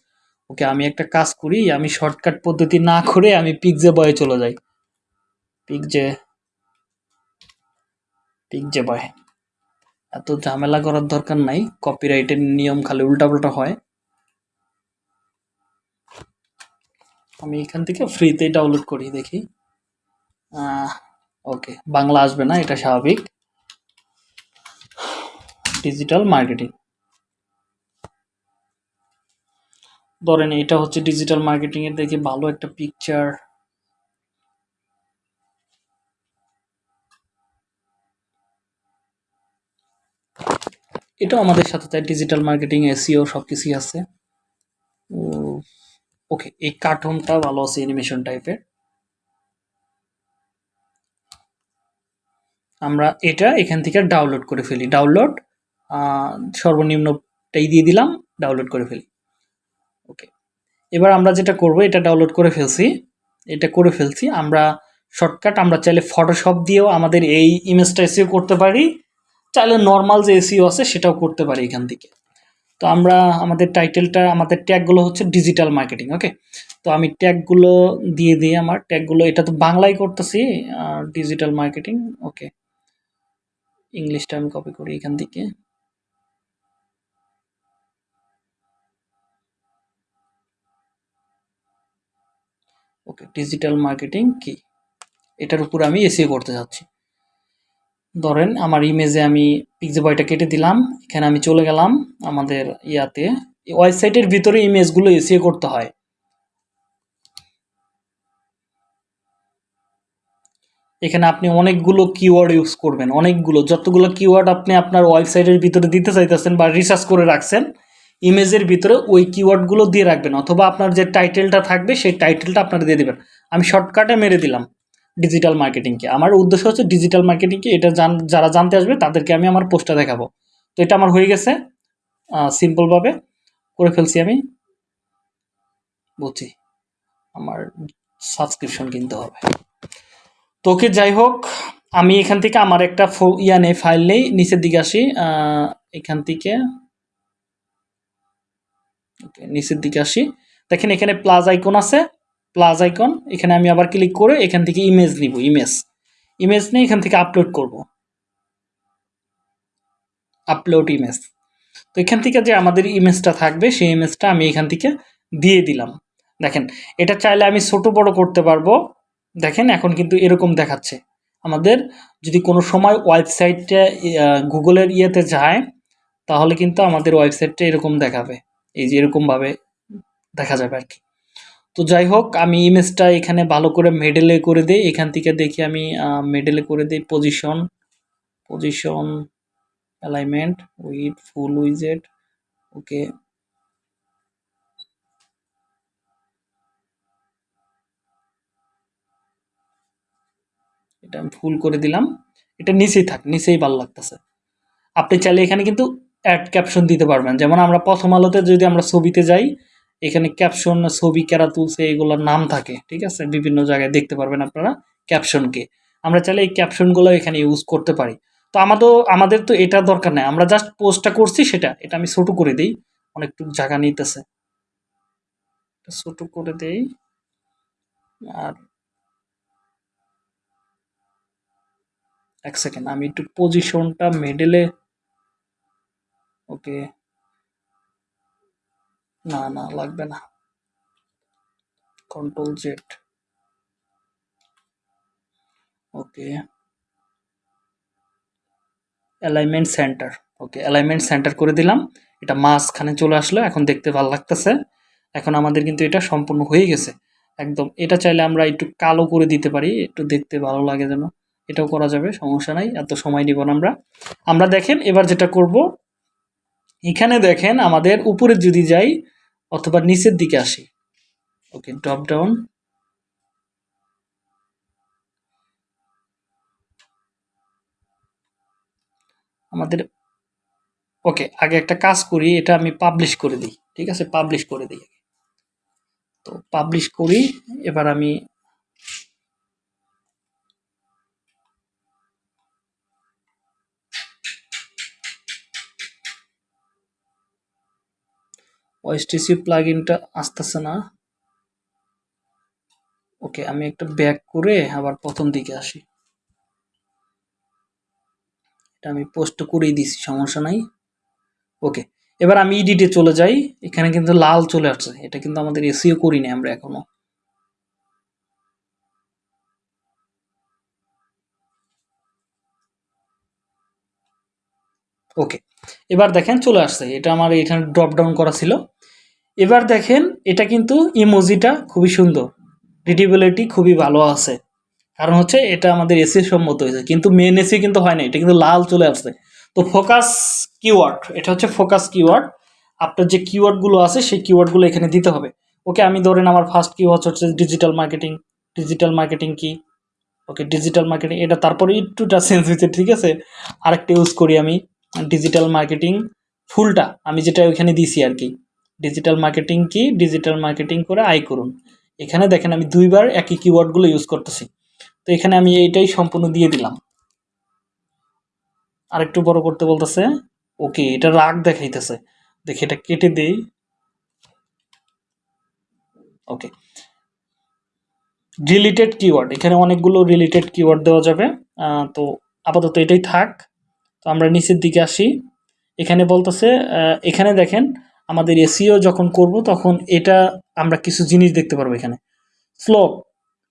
ওকে, আমি একটা কাজ করি, আমি শর্টকাট পদ্ধতি না করে আমি পিকজে বয়ে চলে যাই। পিকজে পিকজে বয় এত ঝামেলা করার দরকার নাই। কপিরাইটের নিয়ম খালি উল্টাপাল্টা হয়। আমি এখান থেকে ফ্রিতে ডাউনলোড করি, দেখি। ওকে বাংলা আসবে না, এটা স্বাভাবিক। ডিজিটাল মার্কেটিং ধরেন এটা হচ্ছে ডিজিটাল মার্কেটিং এর দেখি ভালো একটা পিকচার এটাও আমাদের সাথে তাই ডিজিটাল মার্কেটিং এসিও সব কিছুই আছে। ওকে এই কার্টুনটা ভালো আছে অ্যানিমেশন টাইপের আমরা এটা এখান থেকে ডাউনলোড করে ফেলি। ডাউনলোড সর্বনিম্নটাই দিয়ে দিলাম ডাউনলোড করে ফেলি। ওকে এবার আমরা যেটা করব, এটা ডাউনলোড করে ফেলছি। এটা করে ফেলছি, আমরা শর্টকাট আমরা চাইলে ফটোশপ দিয়েও আমাদের এই ইমেজটা এসিও করতে পারি। চাইলে নর্মাল যে এসিও আছে, সেটাও করতে পারি এখান থেকে। তো আমরা আমাদের টাইটেলটা আমাদের ট্যাগগুলো হচ্ছে ডিজিটাল মার্কেটিং ওকে তো আমি ট্যাগগুলো দিয়ে দিই আমার ট্যাগগুলো এটা তো বাংলায় করতেছি ডিজিটাল মার্কেটিং ওকে ইংলিশটা আমি কপি করি এখান থেকে। ওকে ডিজিটাল মার্কেটিং কি? এটার উপর আমি এসিও করতে যাচ্ছি। ধরেন আমার ইমেজে আমি পিকজে বয়টা কেটে দিলাম, এখানে আমি চলে গেলাম আমাদের ইয়াতে। ওয়েবসাইটের ভিতরে ইমেজগুলো এসিও করতে হয়। এখানে আপনি অনেকগুলো কিওয়ার্ড ইউজ করবেন, অনেকগুলো। যতগুলো কিওয়ার্ড আপনি আপনার ওয়েবসাইটের ভিতরে দিতে চাইতেছেন বা রিসার্চ করে রাখছেন ইমেজের ভিতরে ওই কিওয়ার্ডগুলো দিয়ে রাখবেন। অথবা আপনার যে টাইটেলটা থাকবে, সেই টাইটেলটা আপনারা দিয়ে দেবেন। আমি শর্টকাটে মেরে দিলাম। ডিজিটাল মার্কেটিংকে আমার উদ্দেশ্য হচ্ছে ডিজিটাল মার্কেটিংকে এটা জান, যারা জানতে আসবে তাদেরকে আমি আমার পোস্টটা দেখাবো। তো এটা আমার হয়ে গেছে সিম্পলভাবে করে ফেলছি আমি। বুঝছি আমার সাবস্ক্রিপশন কিনতে হবে। তোকে যাই হোক, আমি এখান থেকে আমার একটা ইয়া নেই ফাইল নেই, নিচের দিকে আসি এখান থেকে নিচের দিকে আসি। দেখেন এখানে প্লাস আইকন আছে। প্লাস আইকন এখানে আমি আবার ক্লিক করে এখান থেকে ইমেজ নিব ইমেজ ইমেজ নিয়ে এখান থেকে আপলোড করব। আপলোড ইমেজ তো এখান থেকে যে আমাদের ইমেজটা থাকবে, সেই ইমেজটা আমি এখান থেকে দিয়ে দিলাম। দেখেন, এটা চাইলে আমি ছোট বড় করতে পারব। দেখেন, এখন কিন্তু এরকম দেখাচ্ছে। আমাদের যদি কোনো সময় ওয়েবসাইটটা গুগলের ইয়েতে যায়, তাহলে কিন্তু আমাদের ওয়েবসাইটটা এরকম দেখাবে। এই যে এরকমভাবে দেখা যাবে আর কি। তো যাই হোক, আমি ইমেজটা এখানে ভালো করে মেডেলে করে দিই। এখান থেকে দেখি আমি মেডেলে করে দিই position position alignment with full উইজেট okay এটা আমি ফুল করে দিলাম। এটা নিচেই থাক, নিচেই ভালো লাগতেছে। আপনি চাইলে এখানে কিন্তু অ্যাড ক্যাপশন দিতে পারবেন। যেমন আমরা প্রথম আলোতে যদি আমরা ছবিতে যাই এখানে ক্যাপশন ছবি কেরা তুলছে এগুলোর নাম থাকে, ঠিক আছে? বিভিন্ন জায়গায় দেখতে পারবেন আপনারা ক্যাপশনকে আমরা চাইলে এই ক্যাপশনগুলো এখানে ইউজ করতে পারি। তো আমাদের আমাদের তো এটা দরকার নেই। আমরা জাস্ট পোস্টটা করছি সেটা। এটা আমি ছোটো করে দিই। অনেকটু জায়গা নিতেছে। ছোটো করে দেই। আর এক সেকেন্ড আমি একটু পজিশনটা মেডেলে ওকে না না, লাগবে না। Control Z okay alignment centre okay alignment centre করে দিলাম। এটা মাঝখানে চলে আসলো, এখন দেখতে ভালো লাগতেছে। এখন আমাদের কিন্তু এটা সম্পূর্ণ হয়ে গেছে। একদম, এটা চাইলে আমরা একটু কালো করে দিতে পারি, একটু দেখতে ভালো লাগে যেন। এটাও করা যাবে, সমস্যা নাই, এত সময় নিব না আমরা। আমরা দেখেন, এবার যেটা করব, এখানে দেখেন, আমাদের উপরে যদি যাই অথবা নিচের দিকে আসি। ওকে ড্রপ ডাউন আমাদের, ওকে, আগে একটা কাজ করি, এটা আমি পাবলিশ করে দিই, ঠিক আছে? পাবলিশ করে দিই তো পাবলিশ করি, এবার আমি ওএসটিসি প্লাগইনটা আসতেছে না। ওকে, আমি একটা ব্যাক করে আবার প্রথম দিকে আসি। এটা আমি পোস্ট করেই দিছি, সমস্যা নাই। ওকে, এবার আমি ইডিটে চলে যাই। এখানে কিন্তু লাল চলে আসছে। এটা কিন্তু আমাদের এসিও করিনি আমরা এখনও। ওকে এবার দেখেন চলে আসছে। এটা আমার এখানে ড্রপ ডাউন করা ছিল। এবার দেখেন, এটা কিন্তু ইমোজিটা খুবই সুন্দর। রিডিবিলিটি খুবই ভালো আছে। কারণ হচ্ছে, এটা আমাদের এসি সম্মত হয়েছে। কিন্তু মেন এসি কিন্তু হয় না। এটা কিন্তু লাল চলে আসছে। তো ফোকাস কিওয়ার্ড এটা হচ্ছে ফোকাস কিওয়ার্ড আপনার যে কিওয়ার্ডগুলো আছে, সেই কিওয়ার্ডগুলো এখানে দিতে হবে। ওকে আমি ধরেন আমার ফার্স্ট কিওয়ার্ড হচ্ছে ডিজিটাল মার্কেটিং ডিজিটাল মার্কেটিং কি? ওকে ডিজিটাল মার্কেটিং এটা তারপরে একটুটা চেঞ্জ হয়েছে, ঠিক আছে? আরেকটা ইউজ করি আমি। ডিজিটাল মার্কেটিং ফুলটা আমি যেটা ওইখানে দিছি আর কি। ডিজিটাল মার্কেটিং কি? ডিজিটাল মার্কেটিং করে আয় করুন। এখানে দেখেন আমি দুইবার একই কিওয়ার্ডগুলো ইউজ করতেছি। তো এখানে আমি এইটাই সম্পূর্ণ দিয়ে দিলাম। আরেকটু বড় করতে বলতেছে, ওকে, এটা রাগ দেখাইতেছে। দেখি এটা কেটে দেই। ওকে। রিলেটেড কিওয়ার্ড এখানে অনেকগুলো রিলেটেড কিওয়ার্ড দেওয়া যাবে। তো আপাতত এটাই থাক। তো আমরা নিচের দিকে আসি। এখানে বলতেছে এখানে দেখেন আমাদের এসিও যখন করব তখন এটা আমরা কিছু জিনিস দেখতে পারব এখানে। স্লোপ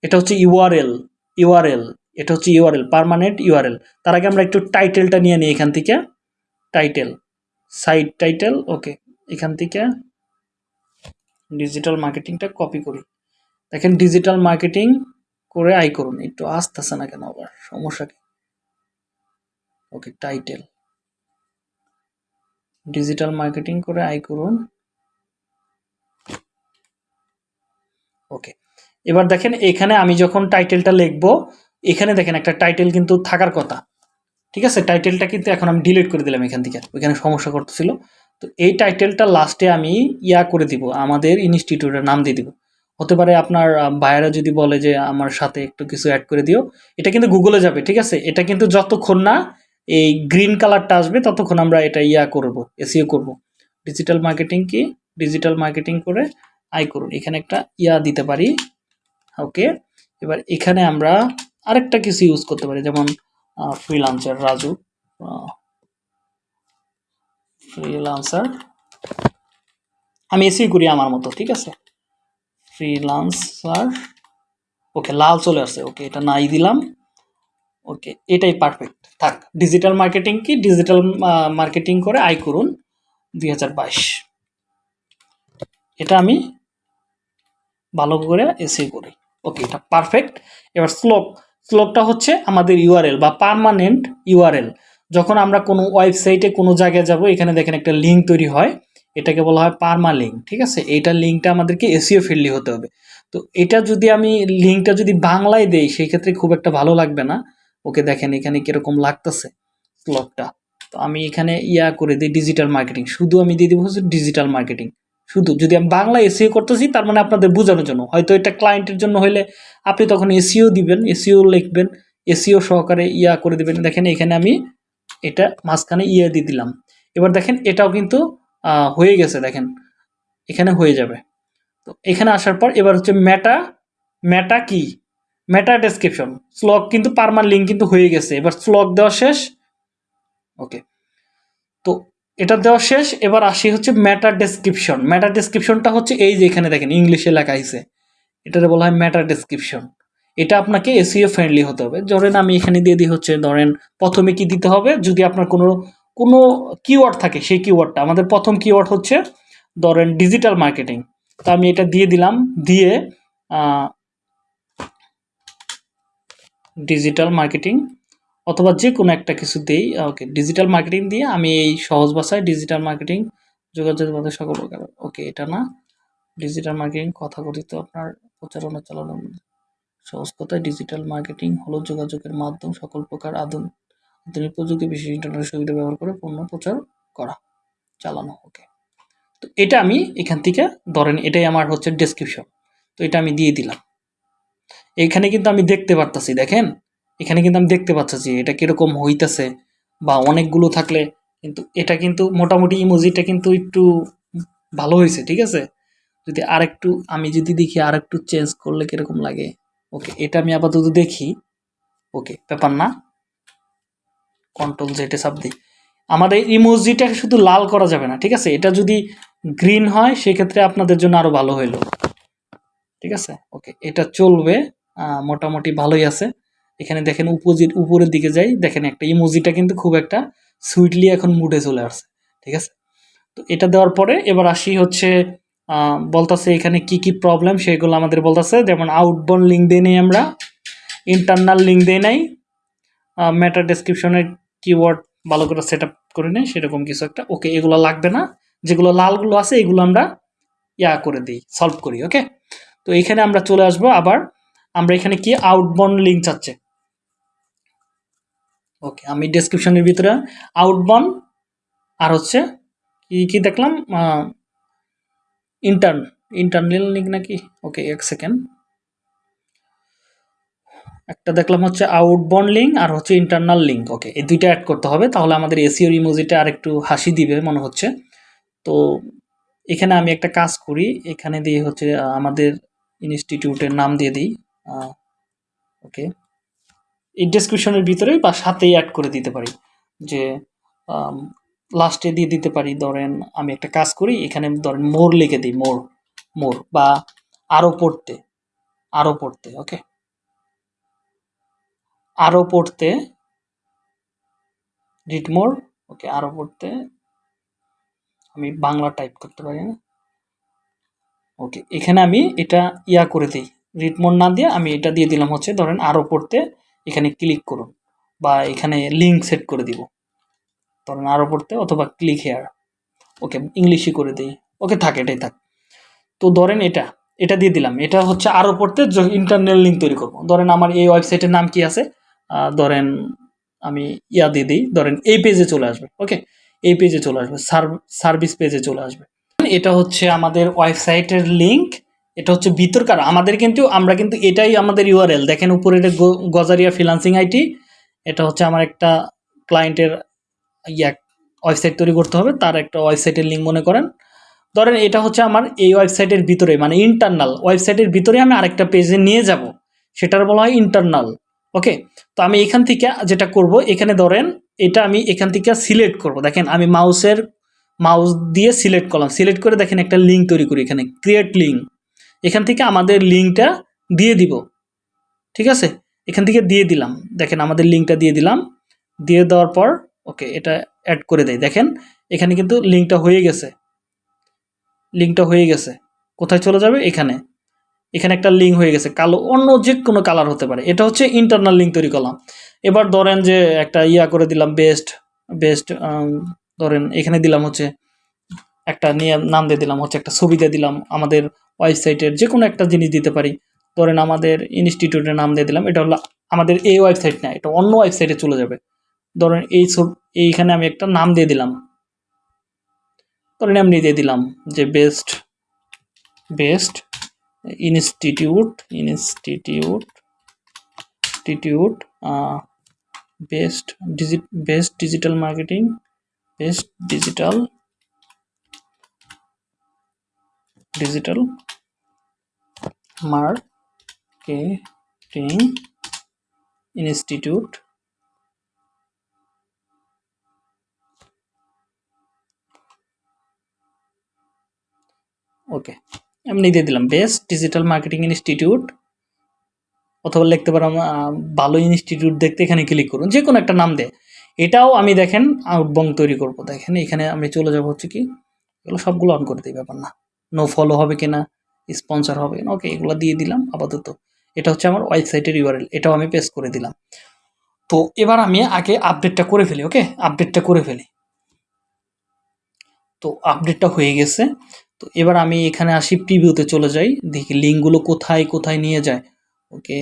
এটা হচ্ছে ইউআরএল ইউআরএল এটা হচ্ছে ইউআরএল পার্মানেন্ট ইউআরএল তার আগে আমরা একটু টাইটেলটা নিয়ে নিই এখান থেকে। টাইটেল সাইট টাইটেল ওকে এখান থেকে ডিজিটাল মার্কেটিংটা কপি করি। দেখেন ডিজিটাল মার্কেটিং করে আই করুন। একটু আসতেছে না কেন আবার? সমস্যা কি? ওকে টাইটেল ডিজিটাল মার্কেটিং করে আই করুন। ওকে, এবার দেখেন এখানে আমি যখন টাইটেলটা লিখব, এখানে দেখেন একটা টাইটেল কিন্তু থাকার কথা। ঠিক আছে? টাইটেলটা কিন্তু এখন আমি ডিলিট করে দিলাম এখান থেকে। ওইখানে সমস্যা করতেছিল। তো এই টাইটেলটা লাস্টে আমি ইয়া করে দিব, আমাদের ইনস্টিটিউটের নাম দিয়ে দিব। হতে পারে আপনার ভাইয়েরা যদি বলে যে, আমার সাথে একটু কিছু অ্যাড করে দিও। এটা কিন্তু গুগলে যাবে, ঠিক আছে? এটা কিন্তু যতক্ষণ না এই গ্রিন কালারটা আসবে, ততক্ষণ আমরা এটা ইয়া করব এসিও করব। ডিজিটাল মার্কেটিং কি? ডিজিটাল মার্কেটিং করে আই করুন। এখানে একটা ইয়া দিতে পারি। ওকে এবার এখানে আমরা আরেকটা কিছু ইউজ করতে পারি, যেমন ফ্রিলান্সার রাজু। ফ্রিলান্সার আমি এসি করি আমার মতো, ঠিক আছে? ফ্রিলান্সার ওকে লাল চলে আসছে। ওকে এটা নাই দিলাম। ওকে এটাই পারফেক্ট থাক ডিজিটাল মার্কেটিং কি? ডিজিটাল মার্কেটিং করে আয় করুন দুই হাজার বাইশ। এটা আমি ভালো করে এসে করি। ওকে এটা পারফেক্ট এবার স্লোক স্লোকটা হচ্ছে আমাদের ইউআরএল বা পার্মানেন্ট ইউআরএল যখন আমরা কোনো ওয়েবসাইটে কোনো জায়গায় যাব, এখানে দেখেন একটা লিঙ্ক তৈরি হয়। এটাকে বলা হয় পারমা লিঙ্ক ঠিক আছে? এইটার লিঙ্কটা আমাদেরকে এসিও ফ্রেন্ডলি হতে হবে। তো এটা যদি আমি লিঙ্কটা যদি বাংলায় দেই, সেই ক্ষেত্রে খুব একটা ভালো লাগবে না। ওকে দেখেন এখানে কীরকম লাগতেছে স্লকটা তো আমি এখানে ইয়া করে দিই ডিজিটাল মার্কেটিং শুধু আমি দিয়ে দিব হচ্ছে ডিজিটাল মার্কেটিং শুধু যদি আমি বাংলা এসিও করতেছি, তার মানে আপনাদের বোঝানোর জন্য। হয়তো এটা ক্লায়েন্টের জন্য হইলে আপনি তখন এসিও দিবেন এসিও লিখবেন এসিও সহকারে ইয়া করে দিবেন। দেখেন এখানে আমি এটা মাঝখানে ইয়া দিয়ে দিলাম। এবার দেখেন এটাও কিন্তু হয়ে গেছে দেখেন। এখানে হয়ে যাবে। তো এখানে আসার পর এবার হচ্ছে ম্যাটা ম্যাটা কি? মেটা ডেসক্রিপশন স্লগ কিন্তু পারমান লিঙ্ক কিন্তু হয়ে গেছে। এবার স্লগ দেওয়া শেষ। ওকে তো এটা দেওয়া শেষ। এবার আসি হচ্ছে মেটা ডেসক্রিপশন মেটা ডেসক্রিপশনটা হচ্ছে এই যে এখানে দেখেন, ইংলিশে লেখা আছে এটাতে বলা হয় মেটা ডেসক্রিপশন এটা আপনাকে এসিও ফ্রেন্ডলি হতে হবে। ধরেন আমি এখানে দিয়ে দিই হচ্ছে, ধরেন প্রথমে কি দিতে হবে? যদি আপনার কোনো কোনো কিওয়ার্ড থাকে, সেই কিওয়ার্ডটা আমাদের প্রথম কিওয়ার্ড হচ্ছে, ধরেন ডিজিটাল মার্কেটিং তো আমি এটা দিয়ে দিলাম। দিয়ে ডিজিটাল মার্কেটিং অথবা যে কোনো একটা কিছু দিই ওকে ডিজিটাল মার্কেটিং দিয়ে আমি এই সহজ ভাষায় ডিজিটাল মার্কেটিং যোগাযোগ মাধ্যমে সকল প্রকার ওকে এটা না ডিজিটাল মার্কেটিং কথা কথিত আপনার প্রচারণা চালানোর মধ্যে। সহজ কথায় ডিজিটাল মার্কেটিং হলো যোগাযোগের মাধ্যম সকল প্রকার আধুনিক আধুনিক প্রযুক্তি বিশেষ ইন্টারনেট সুবিধা ব্যবহার করে পণ্য প্রচার করা, চালানো ওকে তো এটা আমি এখান থেকে ধরেন এটাই আমার হচ্ছে ডেসক্রিপশন তো এটা আমি দিয়ে দিলাম এখানে কিন্তু আমি দেখতে পারতাছি, দেখেন? এখানে কিন্তু আমি দেখতে পাচ্ছি এটা কীরকম হইতাছে বা অনেকগুলো থাকলে কিন্তু এটা কিন্তু মোটামুটি ইমোজিটা কিন্তু একটু ভালো হয়েছে ঠিক আছে? যদি আরেকটু, আমি যদি দেখি আরেকটু চেঞ্জ করলে কীরকম লাগে? ওকে এটা আমি আপাতত দেখি। ওকে ব্যাপার না। কন্ট্রোল জেটে চাপ দিই। এই ইমোজিটা শুধু লাল করা যাবে না, ঠিক আছে? এটা যদি গ্রিন হয়, সেক্ষেত্রে আপনাদের জন্য আরও ভালো হইল। ঠিক আছে? ওকে এটা চলবে। মোটামুটি ভালোই আছে। এখানে দেখেন উপজিট উপরের দিকে যাই, দেখেন একটা ইমোজিটা কিন্তু খুব একটা সুইটলি এখন মুডে চলে আসছে। ঠিক আছে? তো এটা দেওয়ার পরে এবার আসি হচ্ছে বলতাছে এখানে কি কি প্রবলেম সেগুলো আমাদের বলতাছে। যেমন আউটবর্ন লিঙ্ক দিয়ে নেই আমরা ইন্টারনাল লিঙ্ক দিয়ে নাই। ম্যাটার ডেসক্রিপশনের কিওয়ার্ড ভালো করে সেট আপ করে নেই, সেরকম কিছু একটা। ওকে এগুলো লাগবে না। যেগুলো লালগুলো আছে, এগুলো আমরা ইয়া করে দিই সলভ করি ওকে তো এখানে আমরা চলে আসব আবার। আমরা এখানে কি? আউটবন্ড লিঙ্ক চাচ্ছে। ওকে আমি ডেসক্রিপশনের ভিতরে আউটবন্ড আর হচ্ছে কি কি দেখলাম? ইন্টার্ন ইন্টারনাল লিঙ্ক নাকি? ওকে এক সেকেন্ড একটা দেখলাম হচ্ছে আউটবন্ড লিঙ্ক আর হচ্ছে ইন্টারনাল লিঙ্ক ওকে এই দুইটা অ্যাড করতে হবে, তাহলে আমাদের এসিওর ইমোজিটা আর একটু হাসি দিবে, মনে হচ্ছে। তো এখানে আমি একটা কাজ করি, এখানে দিয়ে হচ্ছে আমাদের ইনস্টিটিউটের নাম দিয়ে দিই। ওকে এই ডেসক্রিপশনের ভিতরেই বা সাথেই অ্যাড করে দিতে পারি। যে লাস্টে দিয়ে দিতে পারি, ধরেন আমি একটা কাজ করি, এখানে ধরেন মোর লিখে দিই মোর মোর বা আরও পড়তে আরও পড়তে ওকে আরও পড়তে রিড মোর ওকে আরও পড়তে, আমি বাংলা টাইপ করতে পারি না। ওকে এখানে আমি এটা ইয়া করে দিই। রিড মোর না দিয়ে আমি এটা দিয়ে দিলাম হচ্ছে, ধরেন আরও পড়তে এখানে ক্লিক করুন বা এখানে লিঙ্ক সেট করে দিব। ধরেন আরও পড়তে অথবা ক্লিক হেয়ার ওকে ইংলিশই করে দিই। ওকে থাক, এটাই থাক। তো ধরেন এটা এটা দিয়ে দিলাম। এটা হচ্ছে আরও পড়তে ইন্টারনেল লিঙ্ক তৈরি করব। ধরেন আমার এই ওয়েবসাইটের নাম কি আছে? ধরেন আমি ইয়া দিয়ে দিই। ধরেন এই পেজে চলে আসবে। ওকে এই পেজে চলে আসবে। সার্ভিস পেজে চলে আসবে। এটা হচ্ছে আমাদের ওয়েবসাইটের লিঙ্ক এটা হচ্ছে ভিতরকার আমাদের কিন্তু, আমরা কিন্তু এটাই আমাদের ইউআরএল দেখেন উপরে এটা গজারিয়া ফ্রিলান্সিং আইটি এটা হচ্ছে আমার একটা ক্লায়েন্টের ইয়া, ওয়েবসাইট তৈরি করতে হবে, তার একটা ওয়েবসাইটের লিঙ্ক মনে করেন। ধরেন এটা হচ্ছে আমার এই ওয়েবসাইটের ভিতরে মানে ইন্টারনাল ওয়েবসাইটের ভিতরে আমি আরেকটা পেজে নিয়ে যাব, সেটার বলা হয় ইন্টারনাল ওকে তো আমি এখান থেকে যেটা করব, এখানে ধরেন, এটা আমি এখান থেকে সিলেক্ট করব। দেখেন, আমি মাউসের মাউস দিয়ে সিলেক্ট করলাম। সিলেক্ট করে দেখেন একটা লিঙ্ক তৈরি করি এখানে। ক্রিয়েট লিঙ্ক এখান থেকে আমাদের লিঙ্কটা দিয়ে দিব। ঠিক আছে? এখান থেকে দিয়ে দিলাম। দেখেন আমাদের লিঙ্কটা দিয়ে দিলাম। দিয়ে দেওয়ার পর ওকে এটা অ্যাড করে দেয় দেখেন, এখানে কিন্তু লিঙ্কটা হয়ে গেছে। লিঙ্কটা হয়ে গেছে। কোথায় চলে যাবে? এখানে। এখানে একটা লিঙ্ক হয়ে গেছে। কালো, অন্য যে কোনো কালার হতে পারে। এটা হচ্ছে ইন্টারনাল লিঙ্ক তৈরি করলাম। এবার ধরেন যে একটা ইয়া করে দিলাম বেস্ট বেস্ট ধরেন এখানে দিলাম হচ্ছে একটা নিয়ে নাম দিয়ে দিলাম, হচ্ছে একটা ছবি দিয়ে দিলাম, আমাদের ওয়েবসাইটের যে কোনো একটা জিনিস দিতে পারি। ধরেন আমাদের ইনস্টিটিউটের নাম দিয়ে দিলাম, এটা হলো আমাদের এই ওয়েবসাইট না, এটা অন্য ওয়েবসাইটে চলে যাবে। ধরেন এই এইখানে আমি একটা নাম দিয়ে দিলাম। ধরেন এমনি দিয়ে দিলাম যে best best institute institute institute best digit best digital marketing best digital digital marketing institute okay এমনি দিয়ে দিলাম বেস্ট ডিজিটাল মার্কেটিং ইনস্টিটিউট অথবা লিখতে পারো ভালো ইনস্টিটিউট দেখতে এখানে ক্লিক করুন যে কোনো একটা নাম দে এটাও আমি দেখেন আউটবং তৈরি করব। দেখেন, এখানে আমি চলে যাব হচ্ছে কি, এগুলো সবগুলো অন করে দিই, ব্যাপার না। নো ফলো হবে কিনা স্পন্সর হবে কিনা ওকে এগুলো দিয়ে দিলাম, আপাতত। এটা হচ্ছে আমার ওয়েবসাইটের ইউআরএল এটাও আমি পেস্ট করে দিলাম। তো এবার আমি আগে আপডেটটা করে ফেলি ওকে আপডেটটা করে ফেলি। তো আপডেটটা হয়ে গেছে। তো এবার আমি এখানে আসি প্রিভিউতে চলে যাই, দেখি লিঙ্কগুলো কোথায় কোথায় নিয়ে যায়। ওকে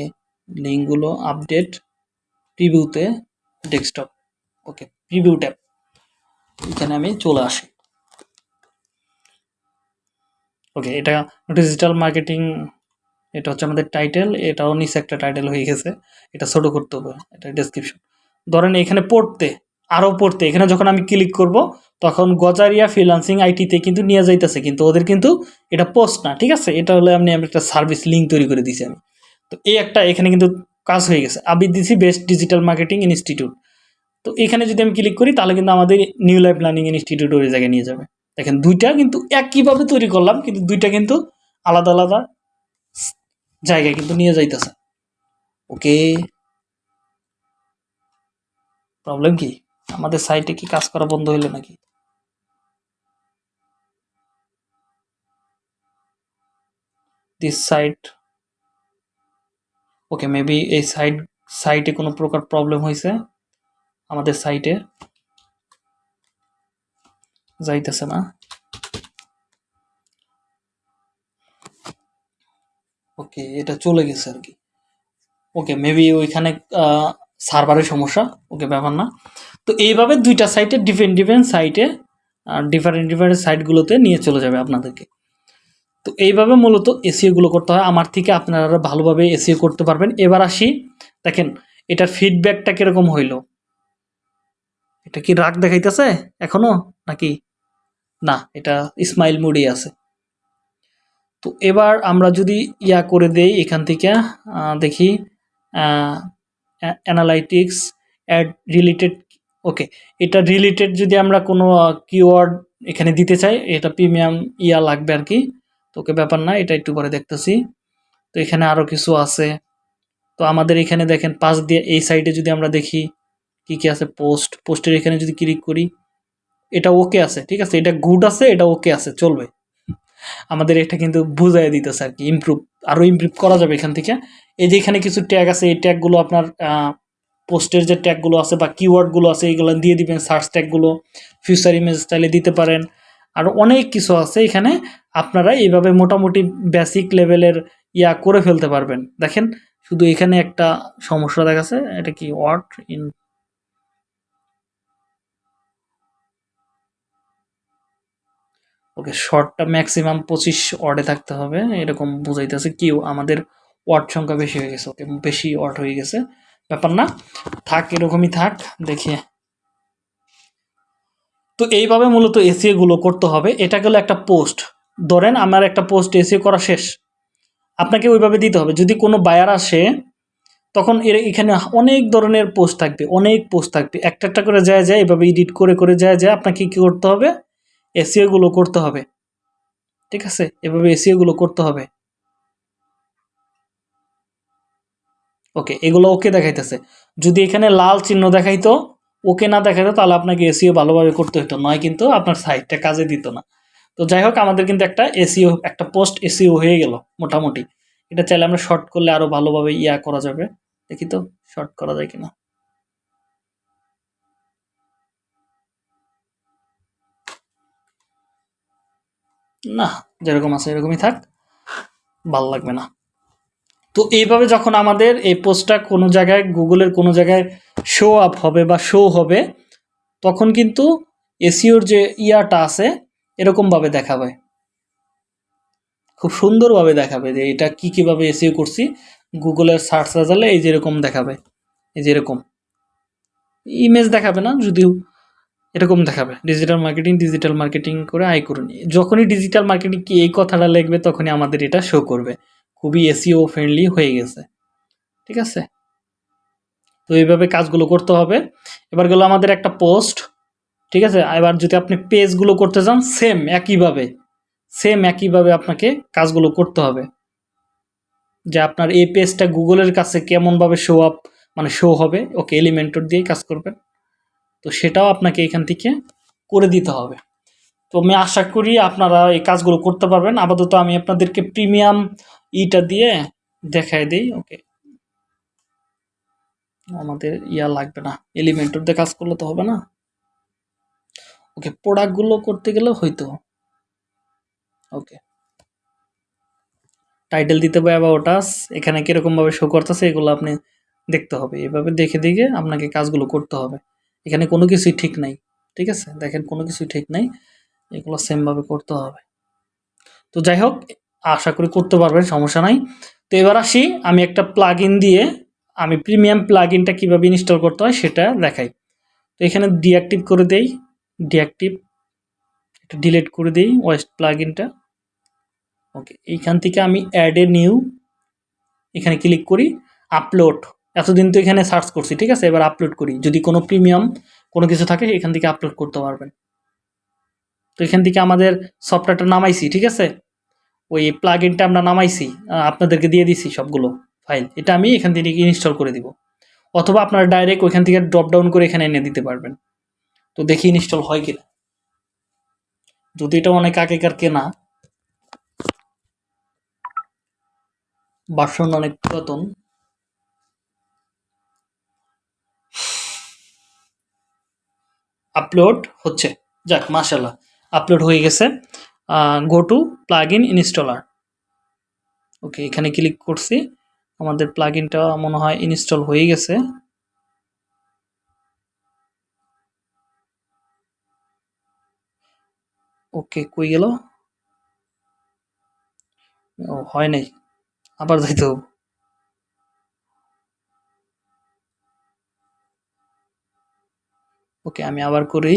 লিঙ্কগুলো আপডেট প্রিভিউতে ডেস্কটপ ওকে প্রিভিউ ট্যাব এখানে আমি চলে আসি। ওকে, এটা ডিজিটাল মার্কেটিং এটা হচ্ছে আমাদের টাইটেল এটাও নিচে একটা টাইটেল হয়ে গেছে। এটা ছোট করতে হবে, এটা ডেসক্রিপশন ধরেন এখানে পড়তে আরও পড়তে, এখানে যখন আমি ক্লিক করব, তখন গজারিয়া ফ্রিলান্সিং আইটিতে কিন্তু নিয়ে যাইতেছে, কিন্তু ওদের কিন্তু এটা পোস্ট না, ঠিক আছে? এটা হলে আমি একটা সার্ভিস লিঙ্ক তৈরি করে দিয়েছি আমি। তো এই একটা এখানে কিন্তু কাজ হয়ে গেছে। আমি দিছি বেস্ট ডিজিটাল মার্কেটিং ইনস্টিটিউট তো এখানে যদি আমি ক্লিক করি, তাহলে কিন্তু আমাদের নিউ লাইফ লার্নিং ইনস্টিটিউট ওই জায়গায় নিয়ে যাবে। দেখেন, দুইটা কিন্তু একইভাবে তৈরি করলাম, কিন্তু দুইটা কিন্তু আলাদা আলাদা জায়গায় কিন্তু নিয়ে যাইতেছে। ওকে প্রবলেম কি? আমাদের সাইটে কি কাজ করা বন্ধ হইল নাকি? দিস সাইট ওকে মেবি এই সাইট সাইটে কোনো প্রকার প্রবলেম হয়েছে আমাদের সাইটে যাইতেছে না। ওকে, এটা চলে গেছে আর কি। ওকে মেবি ওইখানে সার্ভারের সমস্যা, ওকে, ব্যাপার না। তো এইভাবে দুইটা সাইটে ডিফারেন্ট ডিফারেন্ট সাইটে ডিফারেন্ট ডিফারেন্ট সাইটগুলোতে নিয়ে চলে যাবে আপনাদেরকে। তো এইভাবে মূলত এসিওগুলো করতে হয়। আমার থেকে আপনারা ভালোভাবে এসিও করতে পারবেন। এবার আসি, দেখেন, এটার ফিডব্যাকটা কীরকম হইল? এটা কি রাগ দেখাইতেছে এখনও নাকি? না, এটা স্মাইল মুডই আছে। তো এবার আমরা যদি ইয়া করে দেই এখান থেকে দেখি অ্যানালাইটিক্স অ্যাড রিলেটেড ওকে এটা রিলেটেড যদি আমরা কোনো কিওয়ার্ড এখানে দিতে চাই, এটা প্রিমিয়াম ইয়া লাগবে আর কি। তো ওকে ব্যাপার না, এটা একটু পরে দেখতেছি। তো এখানে আরও কিছু আছে। তো আমাদের এখানে দেখেন, পাশ দিয়ে এই সাইডে যদি আমরা দেখি কি কি আছে পোস্ট পোস্টের এখানে যদি ক্লিক করি, এটা ওকে আছে, ঠিক আছে? এটা গুড আছে, এটা ওকে আছে, চলবে। আমাদের এটা কিন্তু বুঝাই দিতেছে আর কি ইমপ্রুভ আরও ইমপ্রুভ করা যাবে এখান থেকে। এই যে এখানে কিছু ট্যাগ আছে, এই ট্যাগগুলো আপনার পোস্টের যে ট্যাগগুলো আছে বা কিওয়ার্ডগুলো আছে এইগুলো দিয়ে দিবেন সার্চ ট্যাগগুলো ফিউচার ইমেজ স্টাইলে দিতে পারেন। আর অনেক কিছু আছে এখানে, আপনারা এইভাবে মোটামুটি বেসিক লেভেলের ইয়া করে ফেলতে পারবেন। দেখেন, শুধু এখানে একটা সমস্যা দেখাচ্ছে, এটা কি ওয়ার্ড ইন ওকে শর্টটা ম্যাক্সিমাম পঁচিশ ওয়ার্ডে থাকতে হবে, এরকম বুঝাইতেছে কিউ, আমাদের ওয়ার্ড সংখ্যা বেশি হয়ে গেছে, ওকে, বেশি ওয়ার্ড হয়ে গেছে, ব্যাপার না, থাক এরকমই থাক, দেখি। তো এইভাবে মূলত এসিও গুলো করতে হবে, এটা গেলো একটা পোস্ট ধরেন আমার একটা পোস্ট এসিও করা শেষ, আপনাকে ওইভাবে দিতে হবে, যদি কোনো বায়ার আসে, তখন এর এখানে অনেক ধরনের পোস্ট থাকবে, অনেক পোস্ট থাকবে, একটা একটা করে যায় যায়, এভাবে এডিট করে করে যায় যায়, আপনাকে কী করতে হবে? এসিওগুলো করতে হবে। ঠিক আছে? এভাবে এসিওগুলো করতে হবে। ওকে এগুলো ওকে দেখাইতেছে। যদি এখানে লাল চিহ্ন দেখাইতো, ওকে না দেখাইতো, তাহলে আপনাকে এসিও ভালোভাবে করতে হতো নয় কিন্তু আপনার সাইটটা কাজে দিত না। তো যাই হোক, আমাদের কিন্তু একটা এসিও একটা পোস্ট এসিও হয়ে গেল মোটামুটি। এটা চাইলে আমরা শর্ট করলে আরও ভালোভাবে ইয়া করা যাবে। দেখি তো শর্ট করা যায় কিনা। না, যেরকম আছে এরকমই থাক, ভালো লাগবে না। তো এইভাবে যখন আমাদের এই পোস্টটা কোনো জায়গায়, গুগলের কোনো জায়গায় শো আপ হবে বা শো হবে, তখন কিন্তু এসিওর যে ইয়াটা আছে, এরকমভাবে দেখাবে। খুব সুন্দরভাবে দেখাবে যে এটা কি কীভাবে এসিও করছি। গুগলের সার্চ রেজাল্টে এই যেরকম দেখাবে, এই যেরকম। ইমেজ দেখাবে না, যদিও এরকম দেখাবে। ডিজিটাল মার্কেটিং ডিজিটাল মার্কেটিং করে আয় করুন যখনই ডিজিটাল মার্কেটিং কি এই কথাটা লিখবে, তখনই আমাদের এটা শো করবে। খুবই এসিও ফ্রেন্ডলি হয়ে গেছে। ঠিক আছে? তো এইভাবে কাজগুলো করতে হবে। এবার গেলো আমাদের একটা পোস্ট ঠিক আছে? এবার যদি আপনি পেজগুলো করতে চান সেম একইভাবে। সেম একইভাবে আপনাকে কাজগুলো করতে হবে। যে আপনার এই পেজটা গুগলের কাছে কেমনভাবে শো আপ মানে শো হবে, ওকে এলিমেন্টর দিয়েই কাজ করবেন। তো সেটাও আপনাকে এখান থেকে করে দিতে হবে। তো আমি আশা করি আপনারা এই কাজগুলো করতে পারবেন। আপাতত আমি আপনাদেরকে প্রিমিয়াম ইটা দিয়ে দেখাই দিই, ওকে? আমাদের ইয়া লাগবে না এলিমেন্টর দিয়ে কাজ করলে তো হবে না। ওকে, প্রোডাক্টগুলো করতে গেলে হয়তো, ওকে। টাইটেল দিতে হবে অ্যাবাউটাস, এখানে কীরকমভাবে শো করতেছে এগুলো আপনি দেখতে হবে। এভাবে দেখে দেখে আপনাকে কাজগুলো করতে হবে। এখানে কোনো কিছুই ঠিক নাই, ঠিক আছে? দেখেন কোনো কিছুই ঠিক নাই, এগুলো সেমভাবে করতে হবে। তো যাই হোক, আশা করি করতে পারবেন, সমস্যা নাই। তো এবার আসি, আমি একটা প্লাগ দিয়ে আমি প্রিমিয়াম প্লাগ ইনটা কীভাবে ইনস্টল করতে হয় সেটা দেখাই। তো এখানে ডিঅ্যাক্টিভ করে দেই ডিঅ্যাক্টিভ এটা ডিলিট করে দিই ওয়েস্ট প্লাগ ইনটা ওকে এইখান থেকে আমি অ্যাড এ নিউ এখানে ক্লিক করি আপলোড এতদিন তো এখানে সার্চ করছি, ঠিক আছে? এবার আপলোড করি। যদি কোনো প্রিমিয়াম কোনো কিছু থাকে, এখান থেকে আপলোড করতে পারবেন। তো এখান থেকে আমাদের সফটওয়্যারটা নামাইছি, ঠিক আছে? ওই প্লাগ ইনটা আমরা নামাইছি আপনাদেরকে দিয়ে দিছি সবগুলো ফাইল এটা আমি এখান থেকে ইনস্টল করে দিব। অথবা আপনারা ডাইরেক্ট ওইখান থেকে ড্রপ ডাউন করে এখানে এনে দিতে পারবেন। তো দেখি ইনস্টল হয় কিনা। যদি এটা অনেক আগেকার কেনা বাসন অনেক পুরাতন আপলোড হচ্ছে। যাক মাশাল্লাহ আপলোড হয়ে গেছে। Go to plugin installer okay এখানে ক্লিক করছি। আমাদের প্লাগ ইনটা মনে হয় ইনস্টল হয়ে গেছে। ওকে কই গেল? হয় নাই। আবার যাইতে হবে। ওকে আমি আবার করি।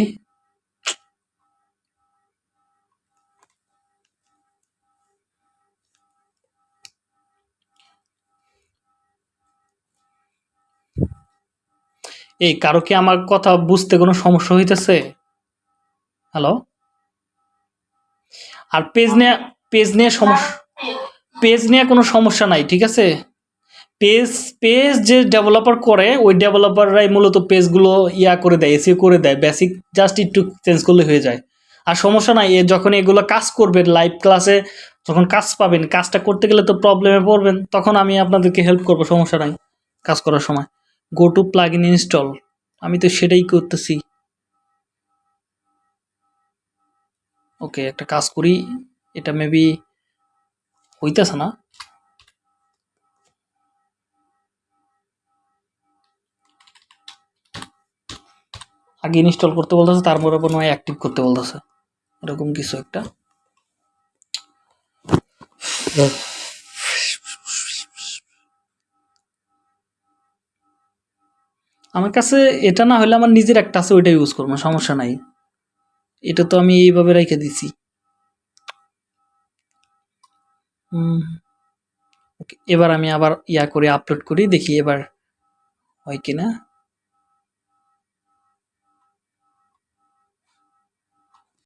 এই কারও কি আমার কথা বুঝতে কোনো সমস্যা হইতেছে? হ্যালো আর পেজ নিয়ে পেজ নিয়ে সমস্যা পেজ নিয়ে কোনো সমস্যা নাই ঠিক আছে? পেজ পেজ যে ডেভেলপার করে, ওই ডেভেলপাররাই মূলত পেজগুলো ইয়া করে দেয় এসিও করে দেয় বেসিক জাস্ট একটু চেঞ্জ করলে হয়ে যায়। আর সমস্যা নাই যখন এগুলো কাজ করবেন লাইভ ক্লাসে যখন কাজ পাবেন, কাজটা করতে গেলে তো প্রবলেমে পড়বেন, তখন আমি আপনাদেরকে হেল্প করব, সমস্যা নাই, কাজ করার সময়। Go to plugin install আমি তো সেটাই করতেছি। ওকে একটা কাজ করি, এটা মেবি হইতেছে না। আগে ইনস্টল করতে বলতেছে, তারপরে হয় অ্যাক্টিভ করতে বলতেছে। এরকম কিছু একটা। আমার কাছে এটা না হলে আমার নিজের একটা আছে, ওইটা ইউজ করব, সমস্যা নাই। এটা তো আমি এইভাবে রেখে দিছি। এবার আমি আবার ইয়া করে আপলোড করি, দেখি এবার হয় কিনা।